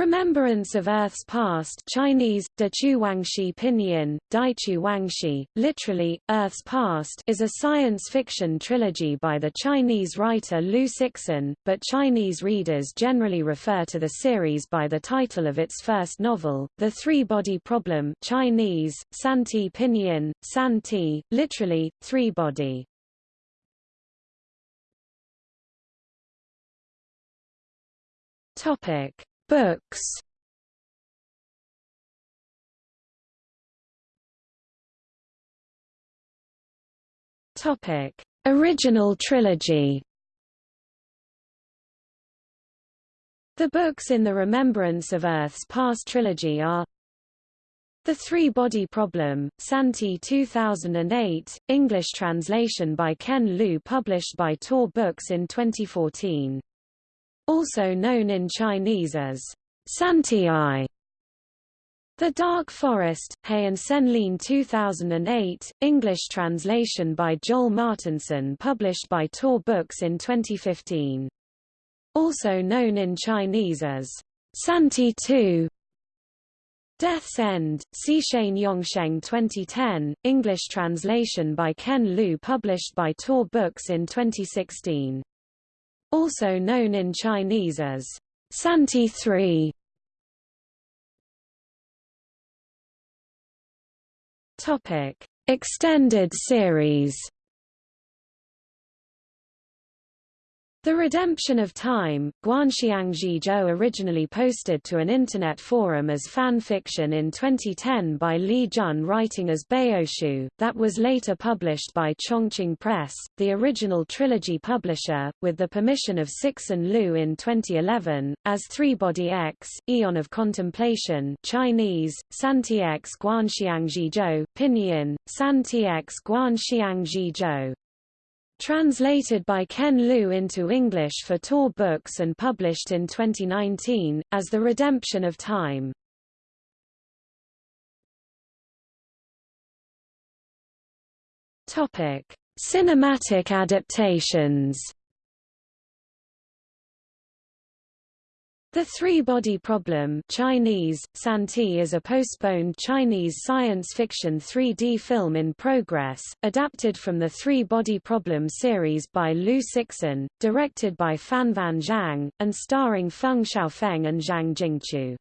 Remembrance of Earth's Past Chinese, Chu Wangxi Pinyin, Dai Wangxi, literally, Earth's Past is a science fiction trilogy by the Chinese writer Liu Cixin, but Chinese readers generally refer to the series by the title of its first novel, The Three-Body Problem Chinese, Santi Pinyin, Santi, literally, three-body. Topic Books. Topic: Original trilogy. The books in the Remembrance of Earth's Past trilogy are The Three-Body Problem, Santi 2008, English translation by Ken Liu published by Tor Books in 2014 also known in Chinese as Santi-I. The Dark Forest, Heian Senlin 2008, English translation by Joel Martinsen published by Tor Books in 2015. Also known in Chinese as Santi 2. Death's End, Xishane Yongsheng 2010, English translation by Ken Liu published by Tor Books in 2016 also known in Chinese as Santi 3. Topic: Extended series. The Redemption of Time, Guanxiangji Zhou originally posted to an internet forum as fan fiction in 2010 by Li Jun writing as Baoshu, that was later published by Chongqing Press, the original trilogy publisher, with the permission of Cixin Liu in 2011, as Three-Body X, Eon of Contemplation Chinese, Santi X Guanxiangji Zhou, Pinyin, Santi X Guanxiangji Zhou. Translated by Ken Liu into English for Tor Books and published in 2019, as The Redemption of Time. Cinematic adaptations The Three-Body Problem Chinese, Santi is a postponed Chinese science fiction 3D film in progress, adapted from the Three-Body Problem series by Liu Cixin, directed by Fanfan Zhang, and starring Feng Shaofeng and Zhang Jingchu.